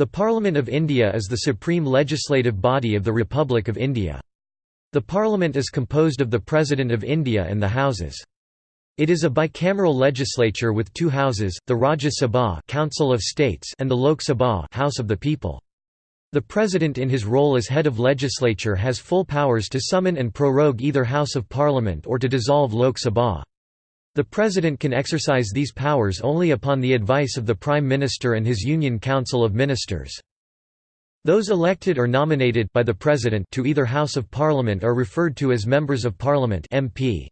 The Parliament of India is the supreme legislative body of the Republic of India. The Parliament is composed of the President of India and the Houses. It is a bicameral legislature with two houses, the Rajya Sabha Council of States and the Lok Sabha House of the People. The President in his role as head of legislature has full powers to summon and prorogue either House of Parliament or to dissolve Lok Sabha. The President can exercise these powers only upon the advice of the Prime Minister and his Union Council of Ministers. Those elected or nominated by the President to either House of Parliament are referred to as Members of Parliament MP.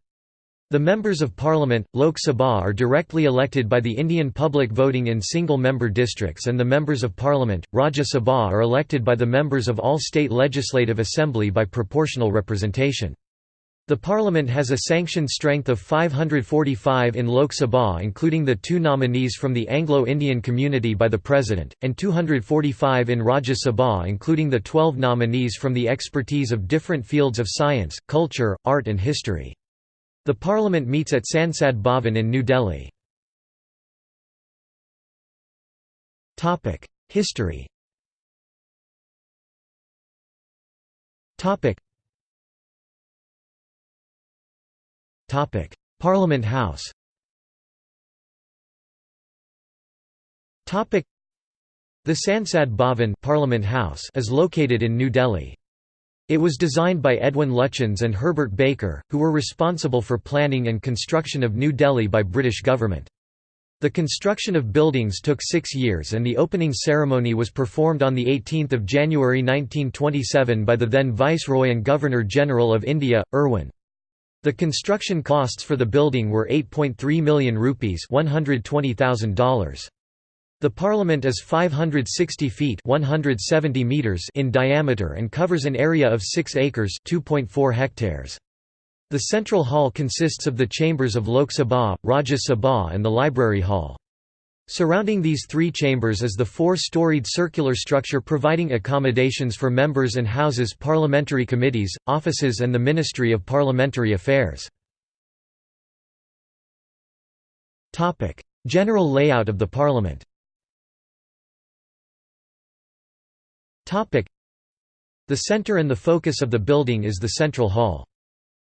The Members of Parliament, Lok Sabha are directly elected by the Indian public voting in single-member districts and the Members of Parliament, Rajya Sabha are elected by the members of all state legislative assembly by proportional representation. The parliament has a sanctioned strength of 545 in Lok Sabha including the two nominees from the Anglo-Indian community by the President, and 245 in Rajya Sabha including the 12 nominees from the expertise of different fields of science, culture, art and history. The Parliament meets at Sansad Bhavan in New Delhi. History Parliament House The Sansad Bhavan Parliament House is located in New Delhi. It was designed by Edwin Lutyens and Herbert Baker, who were responsible for planning and construction of New Delhi by British government. The construction of buildings took six years and the opening ceremony was performed on 18 January 1927 by the then Viceroy and Governor-General of India, Irwin. The construction costs for the building were 8.3 million rupees $120,000. The parliament is 560 feet 170 meters in diameter and covers an area of 6 acres 2.4 hectares. The central hall consists of the chambers of Lok Sabha, Rajya Sabha and the library hall. Surrounding these three chambers is the four-storied circular structure providing accommodations for members and houses parliamentary committees, offices and the Ministry of Parliamentary Affairs. General layout of the Parliament The center and the focus of the building is the Central Hall.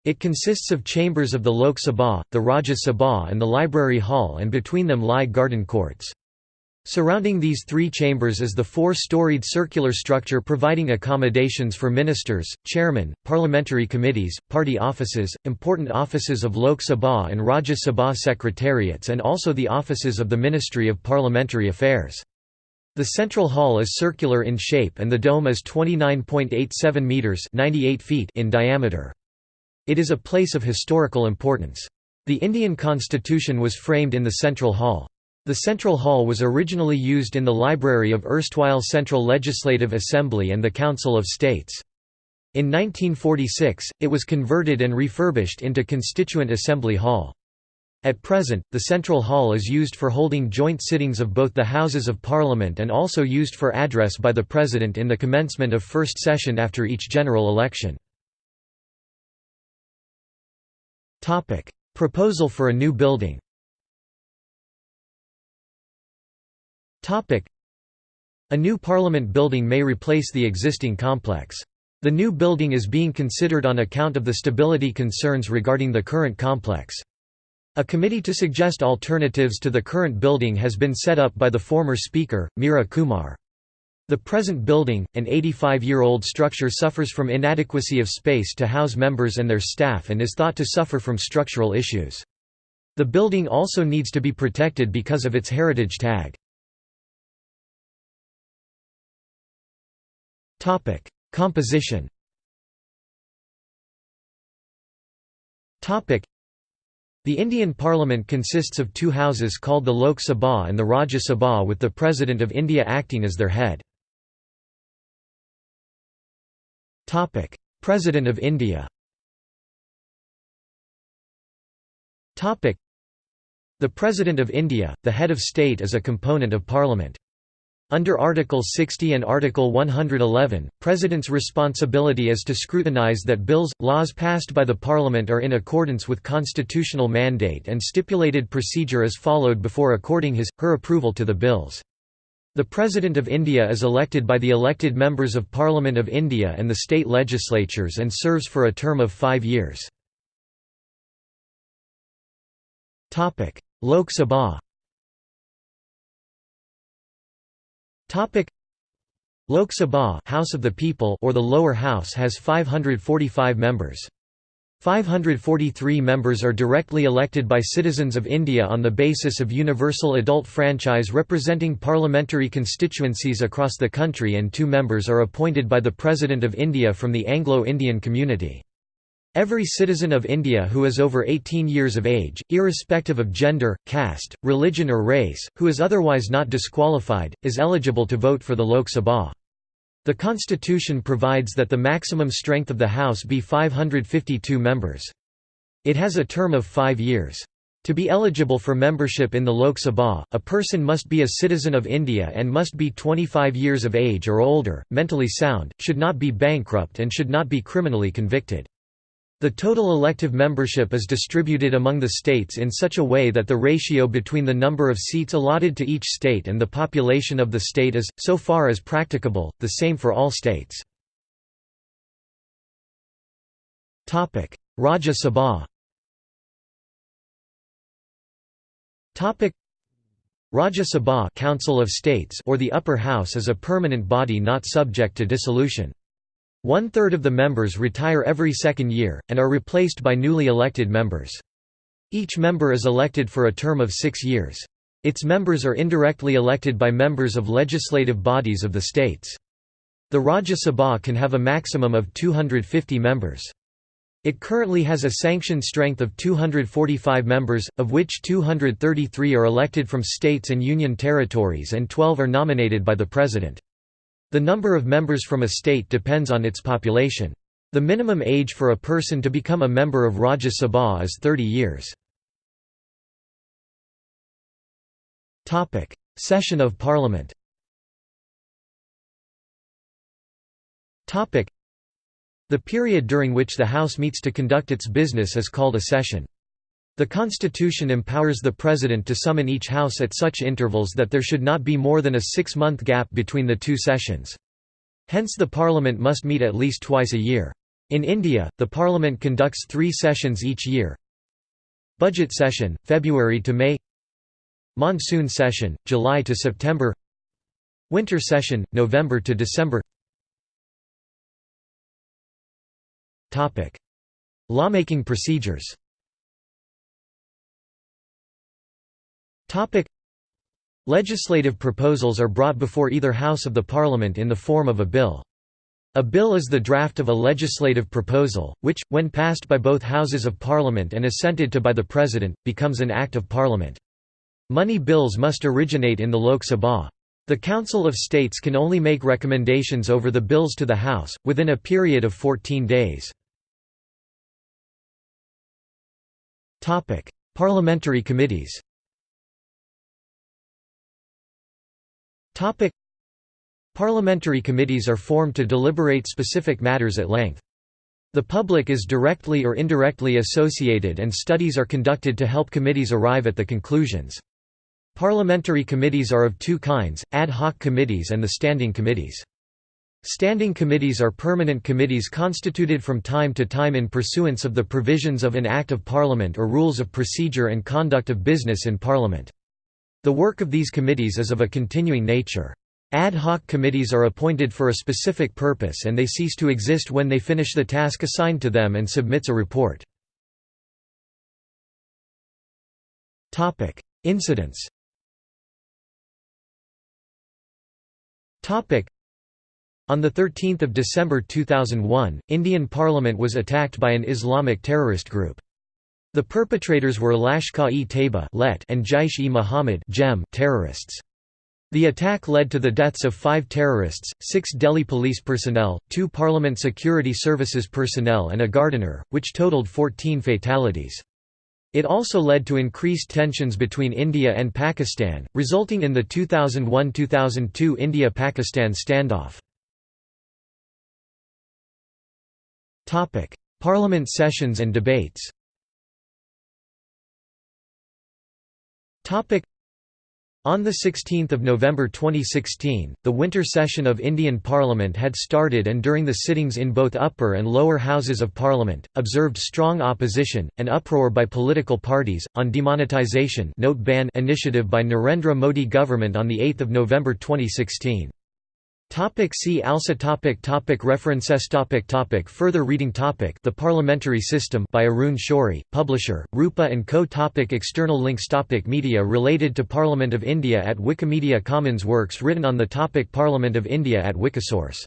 It consists of chambers of the Lok Sabha, the Rajya Sabha and the Library Hall and between them lie garden courts. Surrounding these three chambers is the four-storied circular structure providing accommodations for ministers, chairmen, parliamentary committees, party offices, important offices of Lok Sabha and Rajya Sabha secretariats and also the offices of the Ministry of Parliamentary Affairs. The central hall is circular in shape and the dome is 29.87 meters 98 feet in diameter. It is a place of historical importance. The Indian constitution was framed in the central hall. The central hall was originally used in the library of erstwhile Central Legislative Assembly and the Council of States. In 1946, it was converted and refurbished into Constituent Assembly Hall. At present, the Central Hall is used for holding joint sittings of both the Houses of Parliament and also used for address by the President in the commencement of first session after each general election. Proposal for a new building A new Parliament building may replace the existing complex. The new building is being considered on account of the stability concerns regarding the current complex. A committee to suggest alternatives to the current building has been set up by the former Speaker, Meira Kumar. The present building, an 85-year-old structure suffers from inadequacy of space to house members and their staff and is thought to suffer from structural issues. The building also needs to be protected because of its heritage tag. Composition the Indian Parliament consists of two houses called the Lok Sabha and the Rajya Sabha with the President of India acting as their head. President of India Topic: The President of India, the head of state is a component of Parliament. Under Article 60 and Article 111, President's responsibility is to scrutinise that bills, laws passed by the Parliament are in accordance with constitutional mandate and stipulated procedure is followed before according his, her approval to the bills. The President of India is elected by the elected members of Parliament of India and the state legislatures and serves for a term of five years. Lok Sabha Lok Sabha House of the People or the lower house has 545 members. 543 members are directly elected by citizens of India on the basis of universal adult franchise representing parliamentary constituencies across the country and two members are appointed by the President of India from the Anglo-Indian community. Every citizen of India who is over 18 years of age, irrespective of gender, caste, religion or race, who is otherwise not disqualified, is eligible to vote for the Lok Sabha. The constitution provides that the maximum strength of the House be 552 members. It has a term of five years. To be eligible for membership in the Lok Sabha, a person must be a citizen of India and must be 25 years of age or older, mentally sound, should not be bankrupt and should not be criminally convicted. The total elective membership is distributed among the states in such a way that the ratio between the number of seats allotted to each state and the population of the state is, so far as practicable, the same for all states. Rajya Sabha Rajya Sabha Council of States or the upper house is a permanent body not subject to dissolution. One-third of the members retire every second year, and are replaced by newly elected members. Each member is elected for a term of six years. Its members are indirectly elected by members of legislative bodies of the states. The Rajya Sabha can have a maximum of 250 members. It currently has a sanctioned strength of 245 members, of which 233 are elected from states and union territories and 12 are nominated by the President. The number of members from a state depends on its population. The minimum age for a person to become a member of Rajya Sabha is 30 years. Session of Parliament The period during which the House meets to conduct its business is called a session. The Constitution empowers the President to summon each House at such intervals that there should not be more than a six-month gap between the two sessions. Hence the Parliament must meet at least twice a year. In India, the Parliament conducts three sessions each year. Budget session, February to May Monsoon session, July to September Winter session, November to December Lawmaking procedures Topic Legislative proposals are brought before either House of the Parliament in the form of a bill. A bill is the draft of a legislative proposal, which, when passed by both Houses of Parliament and assented to by the President, becomes an Act of Parliament. Money bills must originate in the Lok Sabha. The Council of States can only make recommendations over the bills to the House, within a period of 14 days. Parliamentary committees Topic Parliamentary committees are formed to deliberate specific matters at length. The public is directly or indirectly associated and studies are conducted to help committees arrive at the conclusions. Parliamentary committees are of two kinds, ad hoc committees and the standing committees. Standing committees are permanent committees constituted from time to time in pursuance of the provisions of an Act of Parliament or rules of procedure and conduct of business in Parliament. The work of these committees is of a continuing nature. Ad hoc committees are appointed for a specific purpose and they cease to exist when they finish the task assigned to them and submits a report. Incidents on 13 December 2001, Indian Parliament was attacked by an Islamic terrorist group. The perpetrators were Lashkar-e-Taiba and Jaish-e-Mohammed terrorists. The attack led to the deaths of five terrorists, six Delhi police personnel, two Parliament Security Services personnel and a gardener, which totaled 14 fatalities. It also led to increased tensions between India and Pakistan, resulting in the 2001–2002 India-Pakistan standoff. Parliament sessions and debates On 16 November 2016, the winter session of Indian Parliament had started and during the sittings in both upper and lower houses of Parliament, observed strong opposition, and uproar by political parties, on demonetisation note ban initiative by Narendra Modi government on 8 November 2016. Topic see also topic topic References topic topic Further reading topic The Parliamentary System by Arun Shourie, publisher, Rupa & Co. topic External links topic Media related to Parliament of India at Wikimedia Commons Works written on the topic Parliament of India at Wikisource